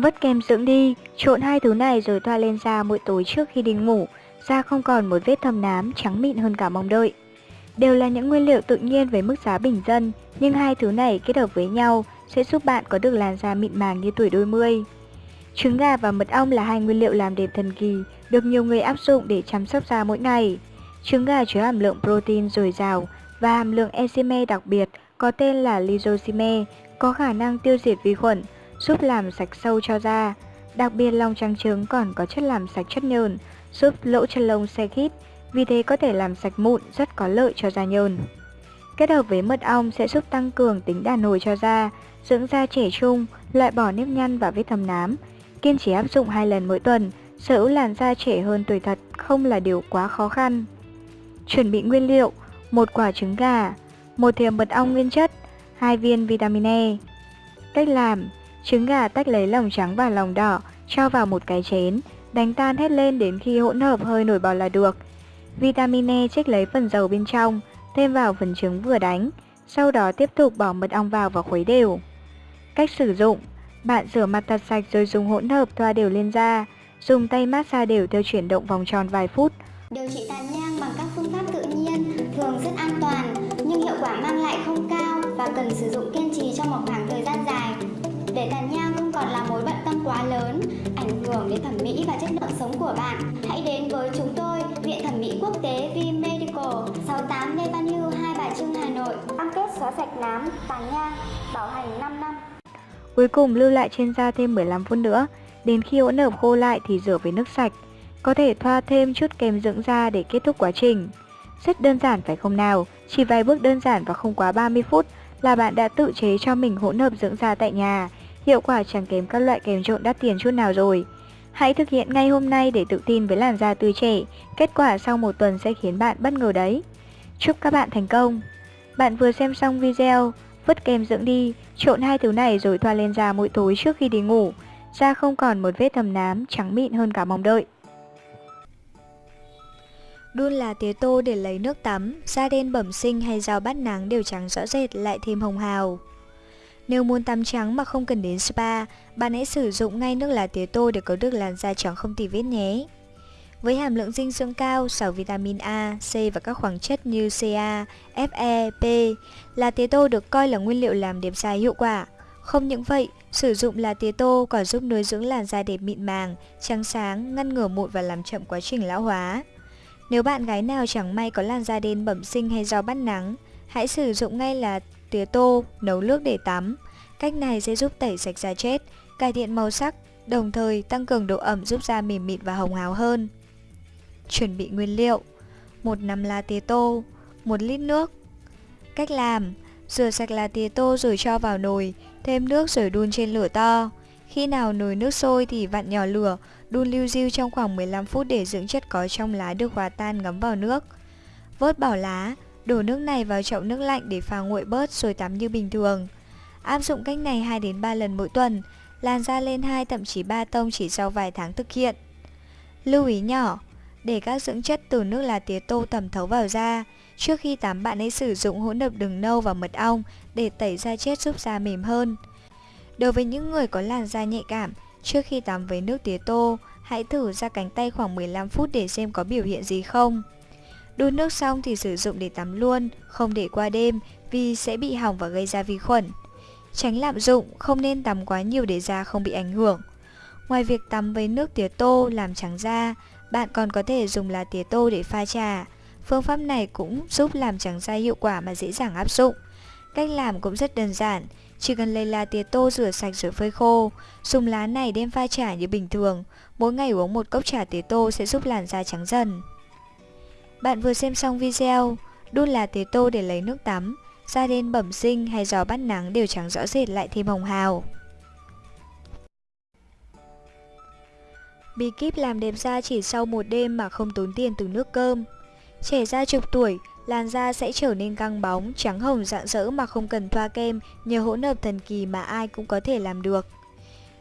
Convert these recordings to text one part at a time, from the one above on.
vớt kem dưỡng đi, trộn hai thứ này rồi thoa lên da mỗi tối trước khi đi ngủ, da không còn một vết thâm nám, trắng mịn hơn cả mong đợi. Đều là những nguyên liệu tự nhiên với mức giá bình dân, nhưng hai thứ này kết hợp với nhau sẽ giúp bạn có được làn da mịn màng như tuổi đôi mươi. Trứng gà và mật ong là hai nguyên liệu làm đẹp thần kỳ, được nhiều người áp dụng để chăm sóc da mỗi ngày. Trứng gà chứa hàm lượng protein dồi dào và hàm lượng enzyme đặc biệt có tên là lysosime, có khả năng tiêu diệt vi khuẩn, giúp làm sạch sâu cho da. Đặc biệt lòng trắng trứng còn có chất làm sạch chất nhờn, giúp lỗ chân lông xe khít, vì thế có thể làm sạch mụn rất có lợi cho da nhờn. Kết hợp với mật ong sẽ giúp tăng cường tính đàn hồi cho da, dưỡng da trẻ trung, loại bỏ nếp nhăn và vết thâm nám. Kiên trì áp dụng hai lần mỗi tuần, sở hữu làn da trẻ hơn tuổi thật không là điều quá khó khăn. Chuẩn bị nguyên liệu: một quả trứng gà, một thìa mật ong nguyên chất, hai viên vitamin E. Cách làm: Trứng gà tách lấy lòng trắng và lòng đỏ, cho vào một cái chén, đánh tan hết lên đến khi hỗn hợp hơi nổi bọt là được. Vitamin E trích lấy phần dầu bên trong, thêm vào phần trứng vừa đánh, sau đó tiếp tục bỏ mật ong vào và khuấy đều. Cách sử dụng Bạn rửa mặt thật sạch rồi dùng hỗn hợp thoa đều lên da, dùng tay massage đều theo chuyển động vòng tròn vài phút. Điều trị tàn nhang bằng các phương pháp tự nhiên thường rất an toàn nhưng hiệu quả mang lại không cao và cần sử dụng kiên trì trong một khoảng thời gian dài. Để tàn nhang không còn là mối bận tâm quá lớn, ảnh hưởng đến thẩm mỹ và chất lượng sống của bạn, hãy đến với chúng tôi, Viện Thẩm mỹ Quốc tế V Medical, 68 Lê Văn Hưu, Hai Bà Trưng, Hà Nội. Cam kết xóa sạch nám, tàn nhang, bảo hành 5 năm. Cuối cùng lưu lại trên da thêm 15 phút nữa, đến khi hỗn hợp khô lại thì rửa với nước sạch. Có thể thoa thêm chút kem dưỡng da để kết thúc quá trình. Rất đơn giản phải không nào? Chỉ vài bước đơn giản và không quá 30 phút là bạn đã tự chế cho mình hỗn hợp dưỡng da tại nhà. Hiệu quả chẳng kém các loại kem trộn đắt tiền chút nào rồi. Hãy thực hiện ngay hôm nay để tự tin với làn da tươi trẻ. Kết quả sau một tuần sẽ khiến bạn bất ngờ đấy. Chúc các bạn thành công! Bạn vừa xem xong video, vứt kem dưỡng đi, trộn hai thứ này rồi thoa lên da mỗi tối trước khi đi ngủ. Da không còn một vết thâm nám, trắng mịn hơn cả mong đợi. Đun là tía tô để lấy nước tắm, da đen bẩm sinh hay dao bắt nắng đều trắng rõ rệt lại thêm hồng hào. Nếu muốn tắm trắng mà không cần đến spa, bạn hãy sử dụng ngay nước lá tía tô để có được làn da trắng không tì vết nhé. Với hàm lượng dinh dưỡng cao, giàu vitamin A, C và các khoáng chất như Ca, Fe, P, lá tía tô được coi là nguyên liệu làm đẹp da hiệu quả. Không những vậy, sử dụng lá tía tô còn giúp nuôi dưỡng làn da đẹp mịn màng, trắng sáng, ngăn ngừa mụn và làm chậm quá trình lão hóa. Nếu bạn gái nào chẳng may có làn da đen bẩm sinh hay do bắt nắng, hãy sử dụng ngay là tía tô, nấu nước để tắm. Cách này sẽ giúp tẩy sạch da chết, cải thiện màu sắc, đồng thời tăng cường độ ẩm giúp da mềm mịn và hồng hào hơn. Chuẩn bị nguyên liệu một nắm lá tía tô, 1 lít nước Cách làm Rửa sạch lá tía tô rồi cho vào nồi, thêm nước rồi đun trên lửa to. Khi nào nồi nước sôi thì vặn nhỏ lửa, đun lưu diêu trong khoảng 15 phút để dưỡng chất có trong lá được hòa tan ngấm vào nước. Vớt bỏ lá, đổ nước này vào chậu nước lạnh để pha nguội bớt rồi tắm như bình thường. Áp dụng cách này 2 đến 3 lần mỗi tuần, làn da lên 2 thậm chí 3 tông chỉ sau vài tháng thực hiện. Lưu ý nhỏ, để các dưỡng chất từ nước lá tía tô thẩm thấu vào da, trước khi tắm bạn hãy sử dụng hỗn hợp đường nâu và mật ong để tẩy da chết giúp da mềm hơn. Đối với những người có làn da nhạy cảm, trước khi tắm với nước tía tô, hãy thử ra cánh tay khoảng 15 phút để xem có biểu hiện gì không. Đun nước xong thì sử dụng để tắm luôn, không để qua đêm vì sẽ bị hỏng và gây ra vi khuẩn. Tránh lạm dụng, không nên tắm quá nhiều để da không bị ảnh hưởng. Ngoài việc tắm với nước tía tô làm trắng da, bạn còn có thể dùng lá tía tô để pha trà. Phương pháp này cũng giúp làm trắng da hiệu quả mà dễ dàng áp dụng. Cách làm cũng rất đơn giản, chỉ cần lấy lá tía tô rửa sạch rồi phơi khô, dùng lá này đem pha trà như bình thường. Mỗi ngày uống một cốc trà tía tô sẽ giúp làn da trắng dần. Bạn vừa xem xong video, đun là tế tô để lấy nước tắm, da đen bẩm sinh hay gió bắt nắng đều trắng rõ rệt lại thêm hồng hào. Bí kíp làm đẹp da chỉ sau một đêm mà không tốn tiền từ nước cơm. Trẻ da chục tuổi, làn da sẽ trở nên căng bóng, trắng hồng rạng rỡ mà không cần thoa kem nhờ hỗn hợp thần kỳ mà ai cũng có thể làm được.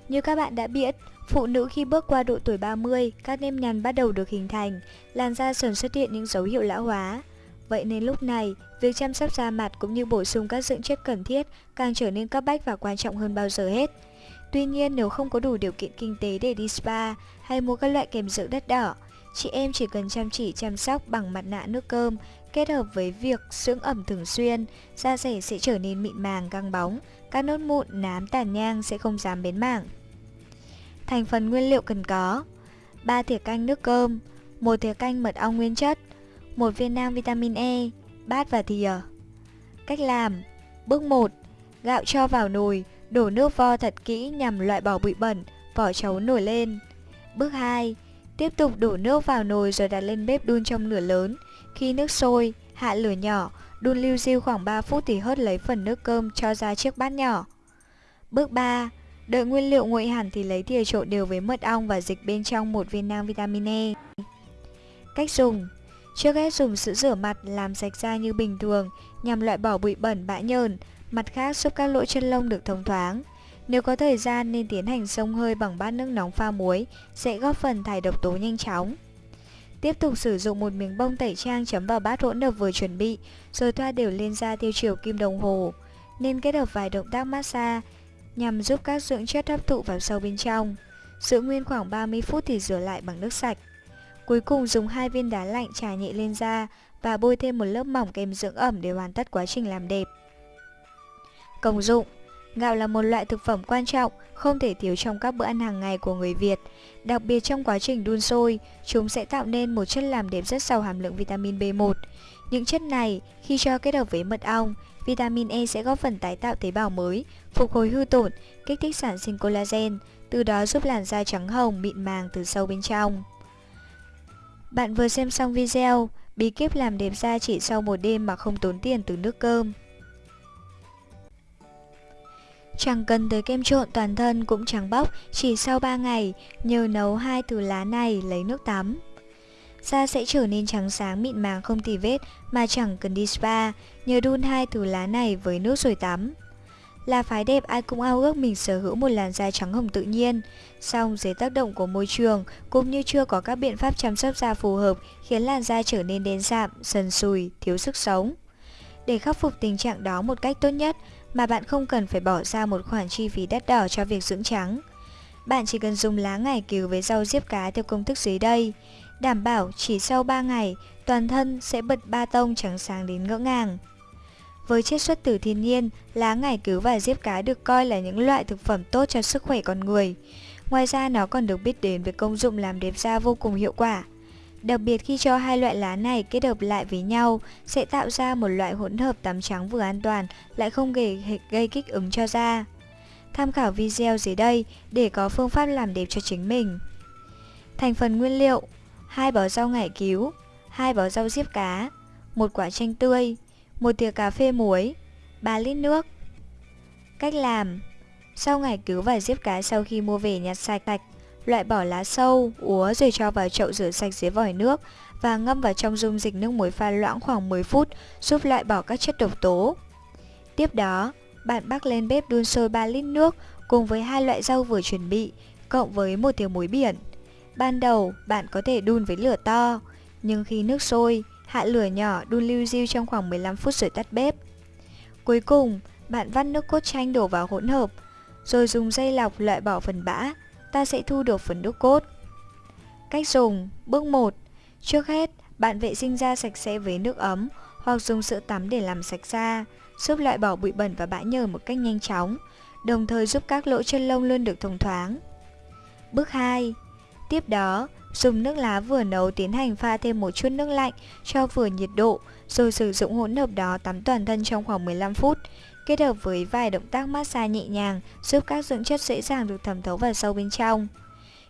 Như các bạn đã biết, phụ nữ khi bước qua độ tuổi 30, các nếp nhăn bắt đầu được hình thành, làn da dần xuất hiện những dấu hiệu lão hóa. Vậy nên lúc này, việc chăm sóc da mặt cũng như bổ sung các dưỡng chất cần thiết càng trở nên cấp bách và quan trọng hơn bao giờ hết. Tuy nhiên nếu không có đủ điều kiện kinh tế để đi spa hay mua các loại kem dưỡng đất đỏ, chị em chỉ cần chăm chỉ chăm sóc bằng mặt nạ nước cơm kết hợp với việc dưỡng ẩm thường xuyên, da rẻ sẽ trở nên mịn màng căng bóng, các nốt mụn, nám, tàn nhang sẽ không dám bến mảng. Thành phần nguyên liệu cần có 3 thìa canh nước cơm, 1 thìa canh mật ong nguyên chất, 1 viên nang vitamin E, bát và thìa. Cách làm Bước 1 Gạo cho vào nồi, đổ nước vo thật kỹ nhằm loại bỏ bụi bẩn, vỏ chấu nổi lên. Bước 2 Tiếp tục đổ nước vào nồi rồi đặt lên bếp đun trong lửa lớn. Khi nước sôi, hạ lửa nhỏ, đun lưu diêu khoảng 3 phút thì hớt lấy phần nước cơm cho ra chiếc bát nhỏ. Bước 3 Đợi nguyên liệu nguội hẳn thì lấy thìa trộn đều với mật ong và dịch bên trong một viên nang vitamin E. Cách dùng Trước hết dùng sữa rửa mặt làm sạch da như bình thường nhằm loại bỏ bụi bẩn bã nhờn, mặt khác giúp các lỗ chân lông được thông thoáng. Nếu có thời gian nên tiến hành xông hơi bằng bát nước nóng pha muối sẽ góp phần thải độc tố nhanh chóng. Tiếp tục sử dụng một miếng bông tẩy trang chấm vào bát hỗn hợp vừa chuẩn bị rồi thoa đều lên da theo chiều kim đồng hồ. Nên kết hợp vài động tác massage nhằm giúp các dưỡng chất hấp thụ vào sâu bên trong. Giữ nguyên khoảng 30 phút thì rửa lại bằng nước sạch. Cuối cùng dùng hai viên đá lạnh trà nhẹ lên da và bôi thêm một lớp mỏng kem dưỡng ẩm để hoàn tất quá trình làm đẹp. Công dụng Gạo là một loại thực phẩm quan trọng, không thể thiếu trong các bữa ăn hàng ngày của người Việt. Đặc biệt trong quá trình đun sôi, chúng sẽ tạo nên một chất làm đẹp rất giàu hàm lượng vitamin B1. Những chất này, khi cho kết hợp với mật ong, vitamin E sẽ góp phần tái tạo tế bào mới, phục hồi hư tổn, kích thích sản sinh collagen, từ đó giúp làn da trắng hồng, mịn màng từ sâu bên trong. Bạn vừa xem xong video, bí kíp làm đẹp da chỉ sau một đêm mà không tốn tiền từ nước cơm. Chẳng cần tới kem trộn toàn thân cũng trắng bóc chỉ sau 3 ngày nhờ nấu hai từ lá này lấy nước tắm. Da sẽ trở nên trắng sáng mịn màng không tì vết mà chẳng cần đi spa nhờ đun hai từ lá này với nước rồi tắm. Là phái đẹp ai cũng ao ước mình sở hữu một làn da trắng hồng tự nhiên, song dưới tác động của môi trường cũng như chưa có các biện pháp chăm sóc da phù hợp khiến làn da trở nên đen sạm, sần sùi, thiếu sức sống. Để khắc phục tình trạng đó một cách tốt nhất mà bạn không cần phải bỏ ra một khoản chi phí đắt đỏ cho việc dưỡng trắng. Bạn chỉ cần dùng lá ngải cứu với rau diếp cá theo công thức dưới đây, đảm bảo chỉ sau 3 ngày toàn thân sẽ bật ba tông trắng sáng đến ngỡ ngàng. Với chiết xuất từ thiên nhiên, lá ngải cứu và diếp cá được coi là những loại thực phẩm tốt cho sức khỏe con người. Ngoài ra nó còn được biết đến với công dụng làm đẹp da vô cùng hiệu quả. Đặc biệt khi cho hai loại lá này kết hợp lại với nhau sẽ tạo ra một loại hỗn hợp tắm trắng vừa an toàn lại không gây, gây kích ứng cho da. Tham khảo video dưới đây để có phương pháp làm đẹp cho chính mình. Thành phần nguyên liệu: hai bó rau ngải cứu, hai bó rau diếp cá, một quả chanh tươi, một thìa cà phê muối, 3 lít nước. Cách làm: Sau ngải cứu và diếp cá sau khi mua về nhặt sạch sạch loại bỏ lá sâu, úa rồi cho vào chậu rửa sạch dưới vòi nước và ngâm vào trong dung dịch nước muối pha loãng khoảng 10 phút giúp loại bỏ các chất độc tố. Tiếp đó, bạn bắc lên bếp đun sôi 3 lít nước cùng với hai loại rau vừa chuẩn bị, cộng với một thìa muối biển. Ban đầu, bạn có thể đun với lửa to, nhưng khi nước sôi, hạ lửa nhỏ đun lưu diêu trong khoảng 15 phút rồi tắt bếp. Cuối cùng, bạn vắt nước cốt chanh đổ vào hỗn hợp, rồi dùng dây lọc loại bỏ phần bã, ta sẽ thu được phần nước cốt. Cách dùng Bước 1 Trước hết, bạn vệ sinh da sạch sẽ với nước ấm hoặc dùng sữa tắm để làm sạch da, giúp loại bỏ bụi bẩn và bã nhờn một cách nhanh chóng, đồng thời giúp các lỗ chân lông luôn được thông thoáng. Bước 2 Tiếp đó, dùng nước lá vừa nấu tiến hành pha thêm một chút nước lạnh cho vừa nhiệt độ, rồi sử dụng hỗn hợp đó tắm toàn thân trong khoảng 15 phút kết hợp với vài động tác massage nhẹ nhàng giúp các dưỡng chất dễ dàng được thẩm thấu vào sâu bên trong.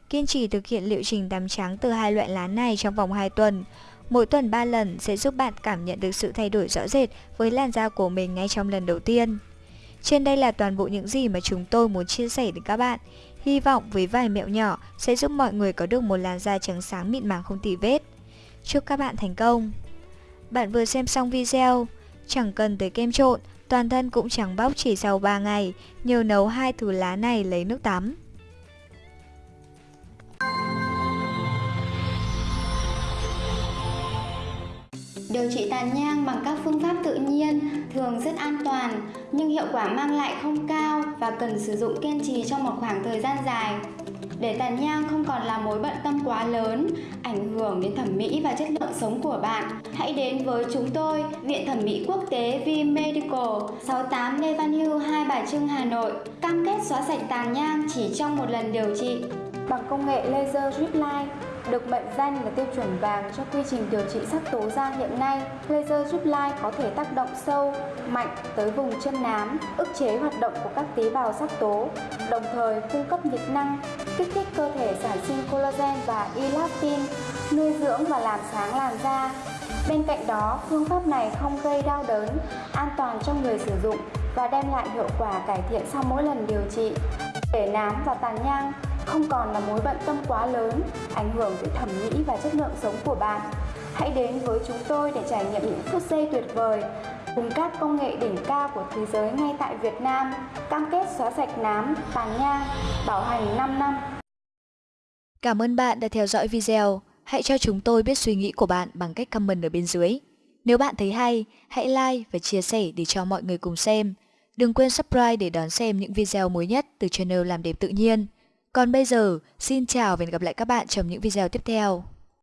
Kiên trì thực hiện liệu trình tắm trắng từ hai loại lá này trong vòng 2 tuần. Mỗi tuần 3 lần sẽ giúp bạn cảm nhận được sự thay đổi rõ rệt với làn da của mình ngay trong lần đầu tiên. Trên đây là toàn bộ những gì mà chúng tôi muốn chia sẻ đến các bạn. Hy vọng với vài mẹo nhỏ sẽ giúp mọi người có được một làn da trắng sáng mịn màng không tì vết. Chúc các bạn thành công! Bạn vừa xem xong video, chẳng cần tới kem trộn, toàn thân cũng trắng bóc chỉ sau 3 ngày, nhờ nấu hai thứ lá này lấy nước tắm. Điều trị tàn nhang bằng các phương thường rất an toàn nhưng hiệu quả mang lại không cao và cần sử dụng kiên trì trong một khoảng thời gian dài. Để tàn nhang không còn là mối bận tâm quá lớn, ảnh hưởng đến thẩm mỹ và chất lượng sống của bạn, hãy đến với chúng tôi, Viện Thẩm mỹ Quốc tế V Medical, 68 Lê Văn Hưu, Hai Bà Trưng, Hà Nội, cam kết xóa sạch tàn nhang chỉ trong một lần điều trị bằng công nghệ laser drip line được mệnh danh là tiêu chuẩn vàng cho quy trình điều trị sắc tố da hiện nay. Laser giúp lai có thể tác động sâu, mạnh tới vùng chân nám, ức chế hoạt động của các tế bào sắc tố, đồng thời cung cấp nhiệt năng, kích thích cơ thể sản sinh collagen và elastin, nuôi dưỡng và làm sáng làn da. Bên cạnh đó, phương pháp này không gây đau đớn, an toàn cho người sử dụng và đem lại hiệu quả cải thiện sau mỗi lần điều trị. Để nám và tàn nhang không còn là mối bận tâm quá lớn, ảnh hưởng tới thẩm mỹ và chất lượng sống của bạn. Hãy đến với chúng tôi để trải nghiệm những phút giây tuyệt vời cùng các công nghệ đỉnh cao của thế giới ngay tại Việt Nam, cam kết xóa sạch nám, tàn nhang, bảo hành 5 năm. Cảm ơn bạn đã theo dõi video. Hãy cho chúng tôi biết suy nghĩ của bạn bằng cách comment ở bên dưới. Nếu bạn thấy hay, hãy like và chia sẻ để cho mọi người cùng xem. Đừng quên subscribe để đón xem những video mới nhất từ channel Làm đẹp tự nhiên. Còn bây giờ, xin chào và hẹn gặp lại các bạn trong những video tiếp theo.